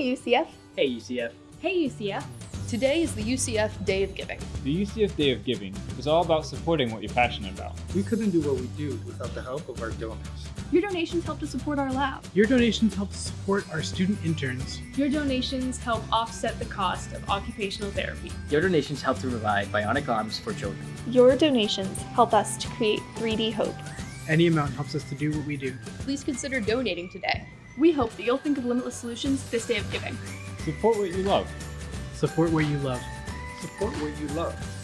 Hey UCF. Hey UCF. Hey UCF. Today is the UCF Day of Giving. The UCF Day of Giving is all about supporting what you're passionate about. We couldn't do what we do without the help of our donors. Your donations help to support our lab. Your donations help to support our student interns. Your donations help offset the cost of occupational therapy. Your donations help to provide bionic arms for children. Your donations help us to create 3D hope. Any amount helps us to do what we do. Please consider donating today. We hope that you'll think of Limbitless Solutions this day of giving. Support what you love. Support what you love. Support what you love.